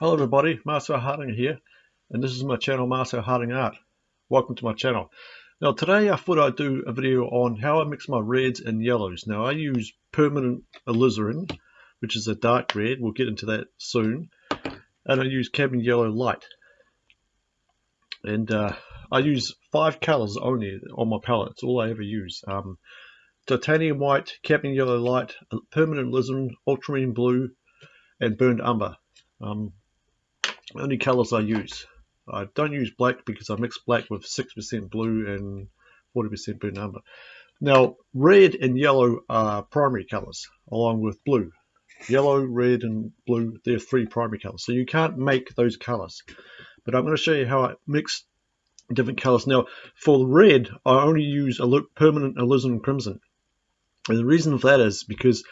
Hello everybody, Marcel Harding here, and this is my channel Marcel Harding Art. Welcome to my channel. Now today I thought I'd do a video on how I mix my reds and yellows. Now I use permanent alizarin, which is a dark red, we'll get into that soon, and I use cadmium yellow light. And uh, I use five colors only on my palette, it's all I ever use. Um, titanium white, cadmium yellow light, permanent alizarin, ultramarine blue, and burnt umber. Um, only colors I use. I don't use black because I mix black with 6% blue and 40% burnt umber. Now, red and yellow are primary colors, along with blue. Yellow, red, and blue, they're three primary colors. So you can't make those colors. But I'm going to show you how I mix different colors. Now, for red, I only use a permanent alizarin crimson. And the reason for that is because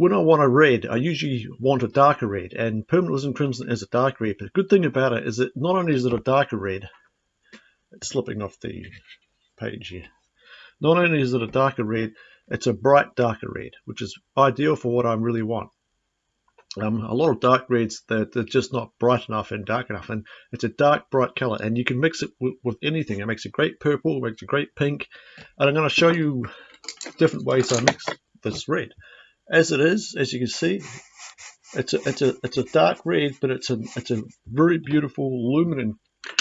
when I want a red, I usually want a darker red, and Permanent Alizarin Crimson is a dark red. But the good thing about it is that not only is it a darker red, it's slipping off the page here. Not only is it a darker red, it's a bright darker red, which is ideal for what I really want. Um, a lot of dark reds that they're just not bright enough and dark enough, and it's a dark bright color, and you can mix it with, with anything. It makes a great purple, it makes a great pink, and I'm going to show you different ways I mix this red as it is, as you can see, it's a it's a it's a dark red, but it's a it's a very beautiful luminant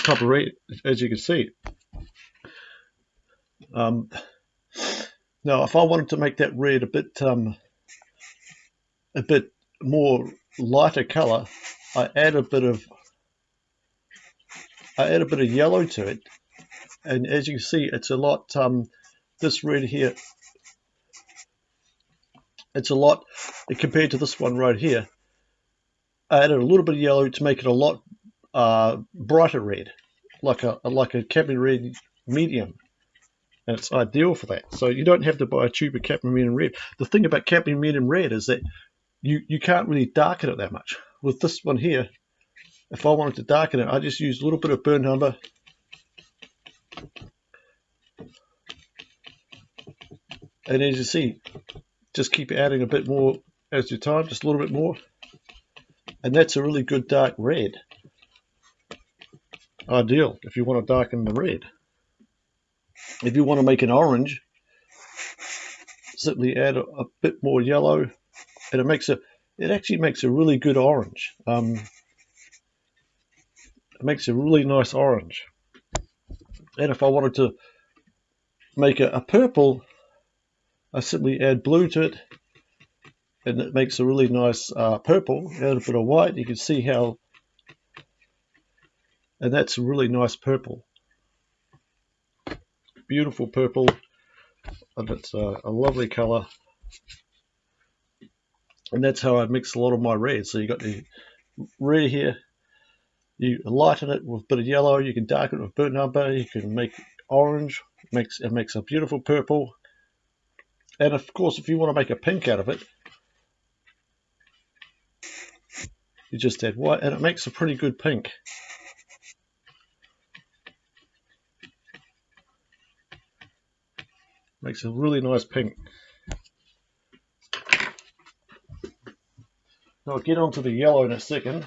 of red, as you can see. Um, now, if I wanted to make that red a bit um, a bit more lighter color, I add a bit of I add a bit of yellow to it, and as you can see, it's a lot. Um, this red here it's a lot compared to this one right here. I added a little bit of yellow to make it a lot uh, brighter red, like a like a cadmium red medium, and it's ideal for that. So you don't have to buy a tube of cadmium medium red. The thing about cadmium medium red is that you you can't really darken it that much. With this one here, if I wanted to darken it, I just use a little bit of burnt umber. And as you see, just keep adding a bit more as you time, just a little bit more. And that's a really good dark red. Ideal if you want to darken the red. If you want to make an orange, simply add a, a bit more yellow and it makes a it actually makes a really good orange. Um, it makes a really nice orange. And if I wanted to make a, a purple, I simply add blue to it and it makes a really nice uh, purple. Add a bit of white, you can see how, and that's a really nice purple. Beautiful purple, and it's uh, a lovely color. And that's how I mix a lot of my reds. So you got the red here, you lighten it with a bit of yellow, you can darken it with burnt umber, you can make orange, makes, it makes a beautiful purple, and of course, if you want to make a pink out of it, you just add white and it makes a pretty good pink. Makes a really nice pink. Now I'll get onto the yellow in a second.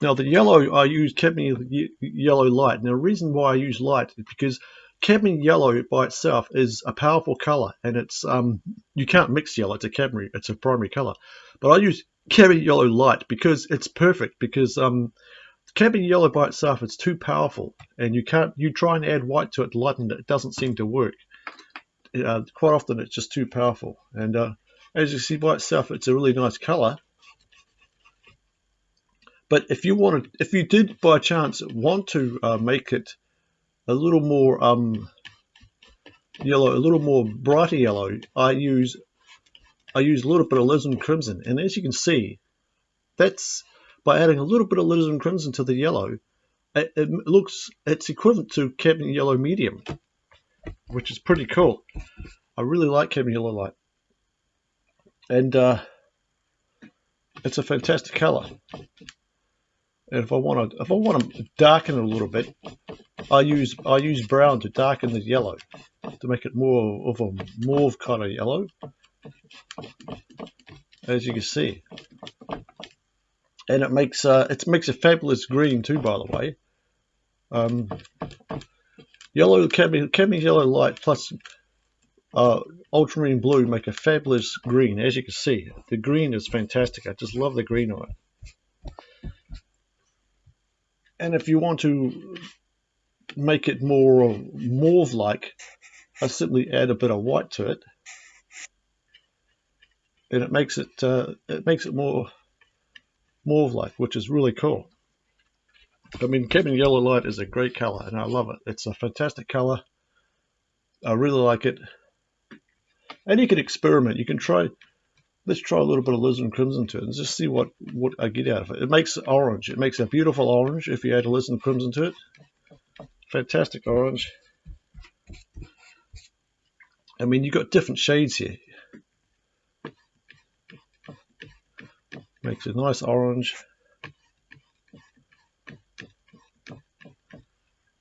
Now the yellow, I use cadmium yellow light. Now the reason why I use light is because cadmium yellow by itself is a powerful color and it's um you can't mix yellow it's a cadmium it's a primary color. But i use cadmium yellow light because it's perfect because um cadmium yellow by itself it's too powerful and you can't you try and add white to it lighten it it doesn't seem to work. Uh, quite often it's just too powerful. And uh, as you see by itself it's a really nice color. But if you wanted if you did by chance want to uh, make it a little more um, yellow, a little more brighter yellow, I use I use a little bit of alizarin crimson. And as you can see, that's by adding a little bit of alizarin crimson to the yellow, it, it looks it's equivalent to cadmium yellow medium, which is pretty cool. I really like cadmium yellow light, and uh, it's a fantastic color. And if I want to, if I want to darken it a little bit, I use I use brown to darken the yellow to make it more of a mauve kind of yellow as you can see and it makes uh, it makes a fabulous green too. By the way, um, yellow cadmium, cadmium yellow light plus uh, ultramarine blue make a fabulous green. As you can see, the green is fantastic. I just love the green on it. And if you want to make it more mauve-like, I simply add a bit of white to it, and it makes it uh, it makes it more mauve-like, which is really cool. I mean, cadmium yellow light is a great color, and I love it. It's a fantastic color. I really like it. And you can experiment. You can try, let's try a little bit of alizarin crimson to it and just see what, what I get out of it. It makes orange. It makes a beautiful orange if you add a alizarin crimson to it. Fantastic orange. I mean, you've got different shades here. Makes a nice orange.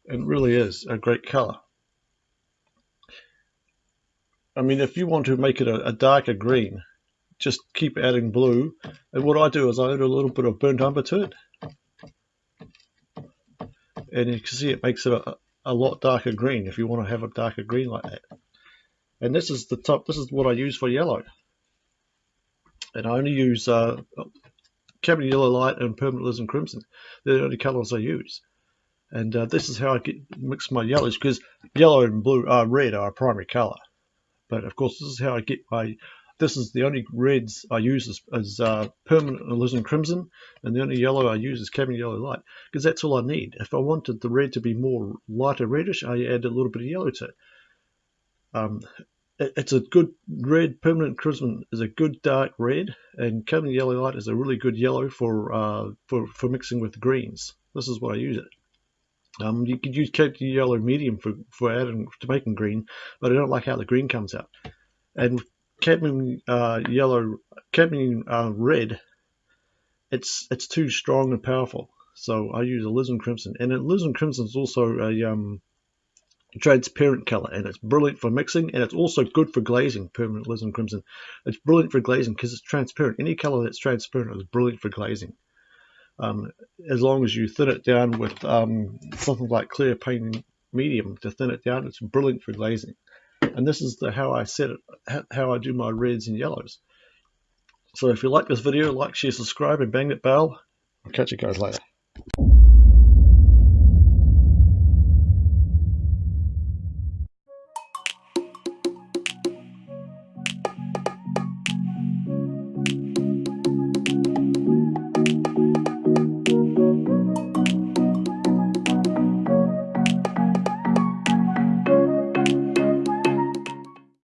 It really is a great color. I mean, if you want to make it a, a, darker green, just keep adding blue. And what I do is I add a little bit of burnt umber to it. And you can see it makes it a, a lot darker green if you want to have a darker green like that. And this is the top, this is what I use for yellow. And I only use uh, cadmium yellow light and permanent alizarin crimson. They're the only colors I use. And uh, this is how I get mix my yellows because yellow and blue, uh, red are a primary color. But of course, this is how I get my. This is the only reds I use as, as uh, permanent alizarin crimson, and the only yellow I use is cadmium yellow light because that's all I need. If I wanted the red to be more lighter reddish, I add a little bit of yellow to it. Um, it it's a good red. Permanent crimson is a good dark red, and cadmium yellow light is a really good yellow for uh, for for mixing with greens. This is what I use it. Um, you could use cadmium yellow medium for, for adding to making green, but I don't like how the green comes out. And cadmium uh, yellow, cadmium uh, red, it's it's too strong and powerful. So I use a alizarin crimson, and alizarin crimson is also a um, transparent color, and it's brilliant for mixing, and it's also good for glazing. Permanent alizarin crimson, it's brilliant for glazing because it's transparent. Any color that's transparent is brilliant for glazing um, as long as you thin it down with um, something like clear painting medium to thin it down, it's brilliant for glazing. And this is the, how I set it, how I do my reds and yellows. So if you like this video, like, share, subscribe, and bang that bell. I'll catch you guys later.